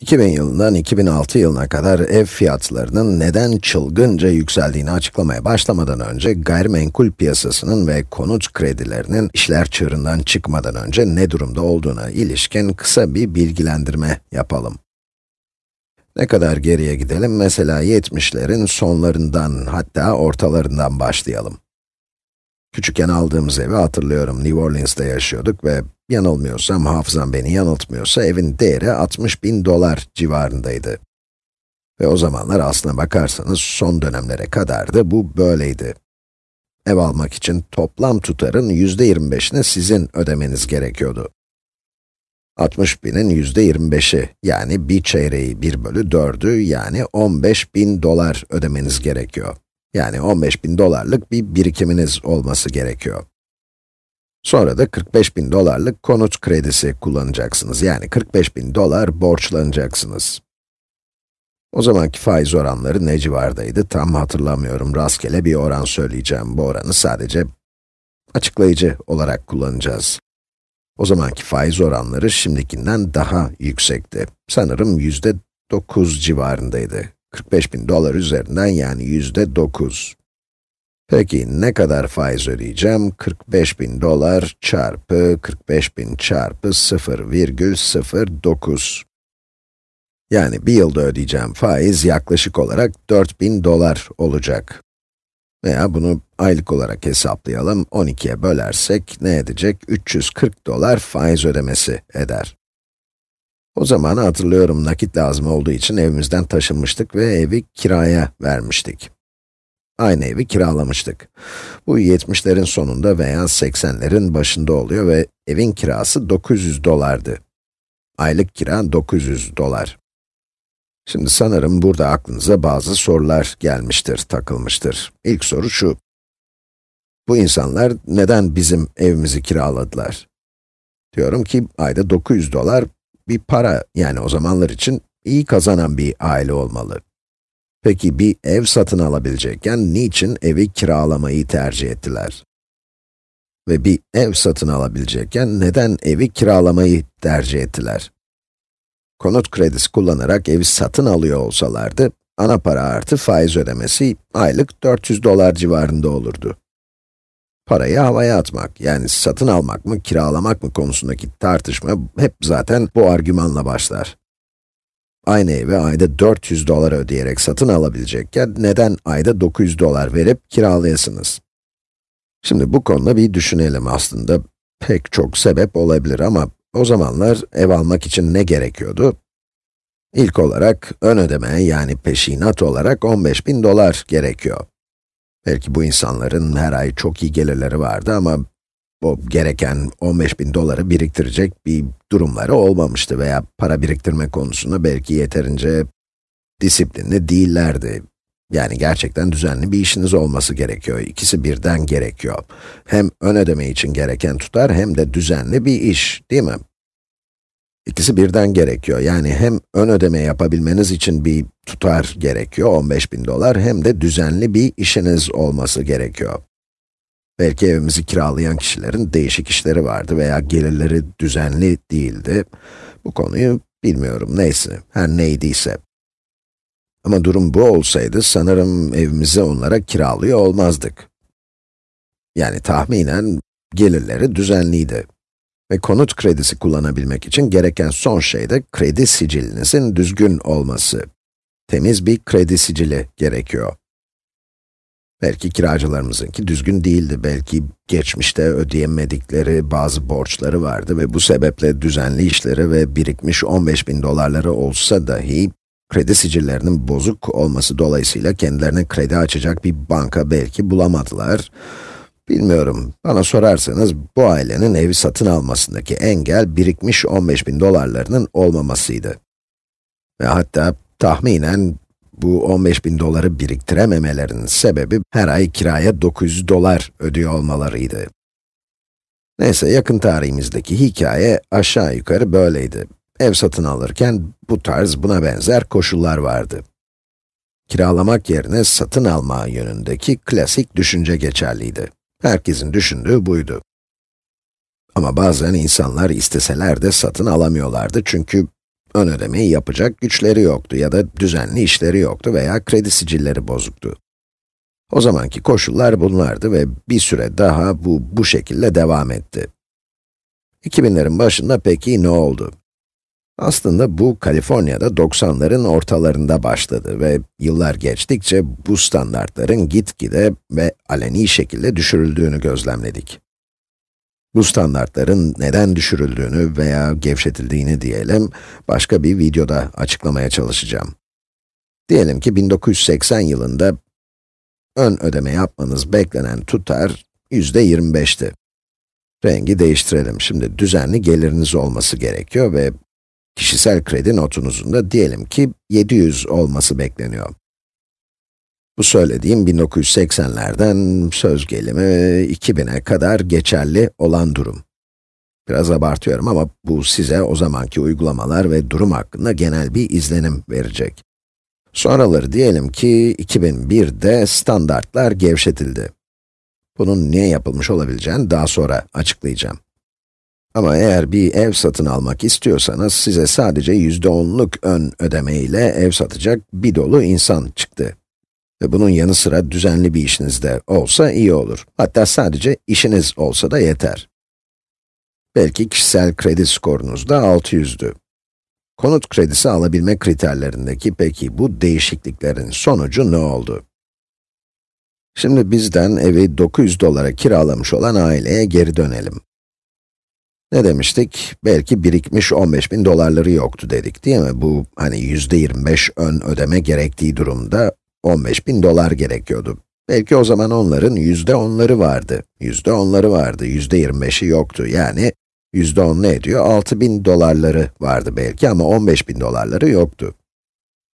2000 yılından 2006 yılına kadar ev fiyatlarının neden çılgınca yükseldiğini açıklamaya başlamadan önce, gayrimenkul piyasasının ve konut kredilerinin işler çığırından çıkmadan önce ne durumda olduğuna ilişkin kısa bir bilgilendirme yapalım. Ne kadar geriye gidelim? Mesela 70'lerin sonlarından, hatta ortalarından başlayalım. Küçükken aldığımız evi hatırlıyorum. New Orleans'ta yaşıyorduk ve yanılmıyorsam, hafızam beni yanıltmıyorsa evin değeri 60 bin dolar civarındaydı. Ve o zamanlar aslına bakarsanız son dönemlere kadar da bu böyleydi. Ev almak için toplam tutarın yüzde 25'ini sizin ödemeniz gerekiyordu. 60 binin yüzde 25'i, yani bir çeyreği 1 bölü 4'ü, yani 15 bin dolar ödemeniz gerekiyor. Yani 15 bin dolarlık bir birikiminiz olması gerekiyor. Sonra da 45 bin dolarlık konut kredisi kullanacaksınız. Yani 45 bin dolar borçlanacaksınız. O zamanki faiz oranları ne civardaydı tam hatırlamıyorum. Rastgele bir oran söyleyeceğim. Bu oranı sadece açıklayıcı olarak kullanacağız. O zamanki faiz oranları şimdikinden daha yüksekti. Sanırım yüzde 9 civarındaydı. 45 bin dolar üzerinden yani yüzde 9. Peki ne kadar faiz ödeyeceğim? 45 bin dolar çarpı 45 bin çarpı 0,09. Yani bir yılda ödeyeceğim faiz yaklaşık olarak 4000 dolar olacak. Veya bunu aylık olarak hesaplayalım, 12'ye bölersek ne edecek? 340 dolar faiz ödemesi eder. O zaman hatırlıyorum nakit lazım olduğu için evimizden taşınmıştık ve evi kiraya vermiştik. Aynı evi kiralamıştık. Bu 70'lerin sonunda veya 80'lerin başında oluyor ve evin kirası 900 dolardı. Aylık kira 900 dolar. Şimdi sanırım burada aklınıza bazı sorular gelmiştir, takılmıştır. İlk soru şu. Bu insanlar neden bizim evimizi kiraladılar? Diyorum ki ayda 900 dolar bir para, yani o zamanlar için iyi kazanan bir aile olmalı. Peki bir ev satın alabilecekken niçin evi kiralamayı tercih ettiler? Ve bir ev satın alabilecekken neden evi kiralamayı tercih ettiler? Konut kredisi kullanarak evi satın alıyor olsalardı, ana para artı faiz ödemesi aylık 400 dolar civarında olurdu. Parayı havaya atmak, yani satın almak mı, kiralamak mı konusundaki tartışma hep zaten bu argümanla başlar. Aynı evi ayda 400 dolar ödeyerek satın alabilecekken neden ayda 900 dolar verip kiralayasınız? Şimdi bu konuda bir düşünelim aslında. Pek çok sebep olabilir ama o zamanlar ev almak için ne gerekiyordu? İlk olarak ön ödeme yani peşinat olarak 15 bin dolar gerekiyor. Belki bu insanların her ay çok iyi gelirleri vardı ama o gereken 15 bin doları biriktirecek bir durumları olmamıştı veya para biriktirme konusunda belki yeterince disiplinli değillerdi. Yani gerçekten düzenli bir işiniz olması gerekiyor. İkisi birden gerekiyor. Hem ön ödeme için gereken tutar hem de düzenli bir iş, değil mi? İkisi birden gerekiyor. Yani hem ön ödeme yapabilmeniz için bir tutar gerekiyor, 15 bin dolar, hem de düzenli bir işiniz olması gerekiyor. Belki evimizi kiralayan kişilerin değişik işleri vardı veya gelirleri düzenli değildi. Bu konuyu bilmiyorum, neyse, her neydiyse. Ama durum bu olsaydı sanırım evimizi onlara kiralıyor olmazdık. Yani tahminen gelirleri düzenliydi. Ve konut kredisi kullanabilmek için gereken son şey de kredi sicilinizin düzgün olması. Temiz bir kredi sicili gerekiyor. Belki kiracılarımızınki düzgün değildi, belki geçmişte ödeyemedikleri bazı borçları vardı ve bu sebeple düzenli işleri ve birikmiş 15 bin dolarları olsa dahi, kredi sicillerinin bozuk olması dolayısıyla kendilerine kredi açacak bir banka belki bulamadılar. Bilmiyorum, bana sorarsanız bu ailenin evi satın almasındaki engel birikmiş 15 bin dolarlarının olmamasıydı. Ve hatta tahminen bu 15 bin doları biriktirememelerinin sebebi her ay kiraya 900 dolar ödüyor olmalarıydı. Neyse, yakın tarihimizdeki hikaye aşağı yukarı böyleydi. Ev satın alırken bu tarz buna benzer koşullar vardı. Kiralamak yerine satın alma yönündeki klasik düşünce geçerliydi. Herkesin düşündüğü buydu. Ama bazen insanlar isteseler de satın alamıyorlardı çünkü ön ödemeyi yapacak güçleri yoktu ya da düzenli işleri yoktu veya kredi sicilleri bozuktu. O zamanki koşullar bunlardı ve bir süre daha bu, bu şekilde devam etti. 2000'lerin başında peki ne oldu? Aslında bu Kaliforniya'da 90'ların ortalarında başladı ve yıllar geçtikçe bu standartların gitgide ve aleni şekilde düşürüldüğünü gözlemledik. Bu standartların neden düşürüldüğünü veya gevşetildiğini diyelim, başka bir videoda açıklamaya çalışacağım. Diyelim ki 1980 yılında ön ödeme yapmanız beklenen tutar yüzde 25'ti. Rengi değiştirelim. Şimdi düzenli geliriniz olması gerekiyor ve kişisel kredi notunuzun da diyelim ki 700 olması bekleniyor. Bu söylediğim 1980'lerden söz gelimi 2000'e kadar geçerli olan durum. Biraz abartıyorum ama bu size o zamanki uygulamalar ve durum hakkında genel bir izlenim verecek. Sonraları diyelim ki 2001'de standartlar gevşetildi. Bunun niye yapılmış olabileceğini daha sonra açıklayacağım. Ama eğer bir ev satın almak istiyorsanız size sadece yüzde onluk ön ödeme ile ev satacak bir dolu insan çıktı. Ve bunun yanı sıra düzenli bir işiniz de olsa iyi olur. Hatta sadece işiniz olsa da yeter. Belki kişisel kredi skorunuz da 600'dü. Konut kredisi alabilme kriterlerindeki peki bu değişikliklerin sonucu ne oldu? Şimdi bizden evi 900 dolara kiralamış olan aileye geri dönelim. Ne demiştik? Belki birikmiş 15 bin dolarları yoktu dedik değil mi? Bu hani yüzde 25 ön ödeme gerektiği durumda 15 bin dolar gerekiyordu. Belki o zaman onların yüzde onları vardı. Yüzde onları vardı, yüzde 25'i yoktu. Yani yüzde on ne ediyor? 6 bin dolarları vardı belki ama 15 bin dolarları yoktu.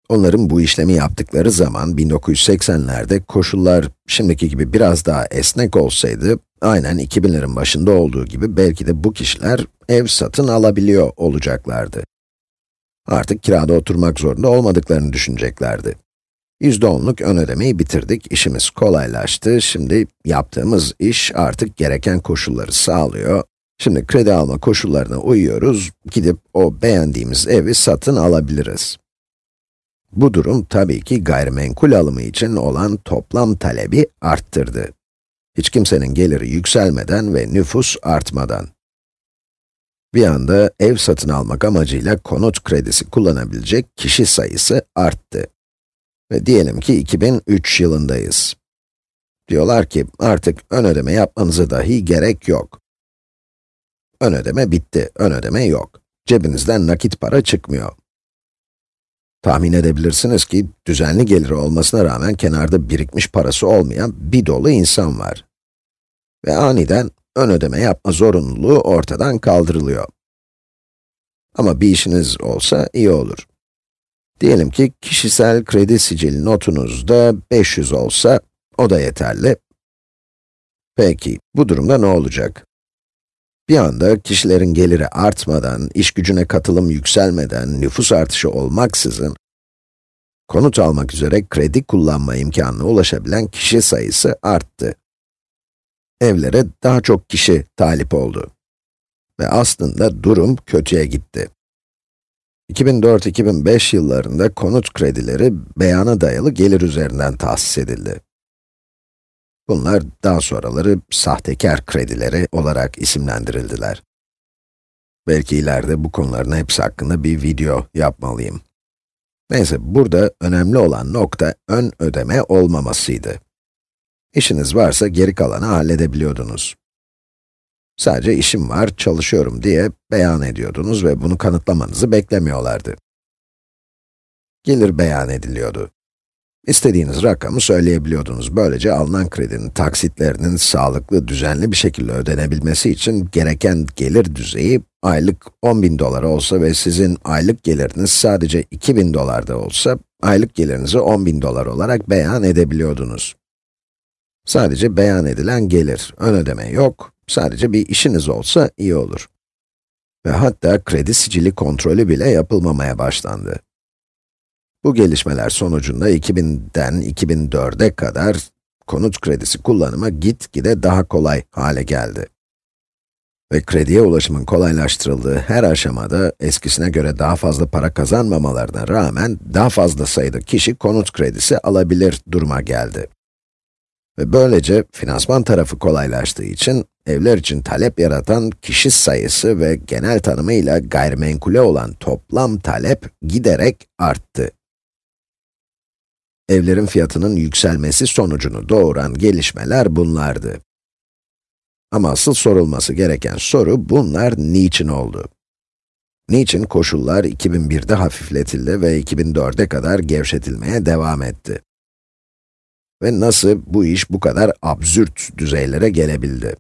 Onların bu işlemi yaptıkları zaman 1980'lerde koşullar şimdiki gibi biraz daha esnek olsaydı, aynen 2000'lerin başında olduğu gibi belki de bu kişiler ev satın alabiliyor olacaklardı. Artık kirada oturmak zorunda olmadıklarını düşüneceklerdi. %10'luk ön ödemeyi bitirdik, işimiz kolaylaştı. Şimdi yaptığımız iş artık gereken koşulları sağlıyor. Şimdi kredi alma koşullarına uyuyoruz, gidip o beğendiğimiz evi satın alabiliriz. Bu durum tabii ki gayrimenkul alımı için olan toplam talebi arttırdı. Hiç kimsenin geliri yükselmeden ve nüfus artmadan. Bir anda ev satın almak amacıyla konut kredisi kullanabilecek kişi sayısı arttı. Ve diyelim ki 2003 yılındayız. Diyorlar ki artık ön ödeme yapmanıza dahi gerek yok. Ön ödeme bitti, ön ödeme yok. Cebinizden nakit para çıkmıyor. Tahmin edebilirsiniz ki, düzenli geliri olmasına rağmen kenarda birikmiş parası olmayan bir dolu insan var. Ve aniden ön ödeme yapma zorunluluğu ortadan kaldırılıyor. Ama bir işiniz olsa iyi olur. Diyelim ki kişisel kredi sicil notunuzda 500 olsa, o da yeterli. Peki, bu durumda ne olacak? Bir anda kişilerin geliri artmadan, iş gücüne katılım yükselmeden, nüfus artışı olmaksızın, konut almak üzere kredi kullanma imkanına ulaşabilen kişi sayısı arttı. Evlere daha çok kişi talip oldu. Ve aslında durum kötüye gitti. 2004-2005 yıllarında konut kredileri beyana dayalı gelir üzerinden tahsis edildi. Bunlar daha sonraları sahtekar kredileri olarak isimlendirildiler. Belki ileride bu konuların hepsi hakkında bir video yapmalıyım. Neyse, burada önemli olan nokta ön ödeme olmamasıydı. İşiniz varsa geri kalanı halledebiliyordunuz. Sadece işim var, çalışıyorum diye beyan ediyordunuz ve bunu kanıtlamanızı beklemiyorlardı. Gelir beyan ediliyordu. İstediğiniz rakamı söyleyebiliyordunuz. Böylece alınan kredinin taksitlerinin sağlıklı, düzenli bir şekilde ödenebilmesi için gereken gelir düzeyi aylık 10 bin dolar olsa ve sizin aylık geliriniz sadece 2000 dolarda olsa, aylık gelirinizi 10 bin dolar olarak beyan edebiliyordunuz. Sadece beyan edilen gelir, ön ödeme yok, sadece bir işiniz olsa iyi olur. Ve hatta kredi sicili kontrolü bile yapılmamaya başlandı. Bu gelişmeler sonucunda 2000'den 2004'e kadar konut kredisi kullanımı gitgide daha kolay hale geldi. ve krediye ulaşımın kolaylaştırıldığı her aşamada eskisine göre daha fazla para kazanmamalarına rağmen daha fazla sayıda kişi konut kredisi alabilir duruma geldi. Ve böylece finansman tarafı kolaylaştığı için evler için talep yaratan kişi sayısı ve genel tanımıyla gayrimenkule olan toplam talep giderek arttı. Evlerin fiyatının yükselmesi sonucunu doğuran gelişmeler bunlardı. Ama asıl sorulması gereken soru, bunlar niçin oldu? Niçin koşullar 2001'de hafifletildi ve 2004'e kadar gevşetilmeye devam etti? Ve nasıl bu iş bu kadar absürt düzeylere gelebildi?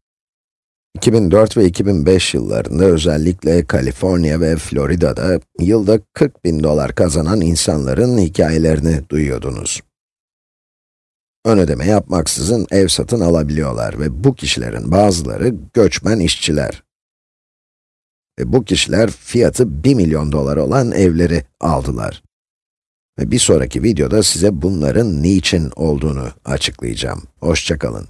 2004 ve 2005 yıllarında özellikle Kaliforniya ve Florida'da yılda 40 bin dolar kazanan insanların hikayelerini duyuyordunuz. Ön ödeme yapmaksızın ev satın alabiliyorlar ve bu kişilerin bazıları göçmen işçiler. Ve bu kişiler fiyatı 1 milyon dolar olan evleri aldılar. Ve bir sonraki videoda size bunların niçin olduğunu açıklayacağım. Hoşçakalın.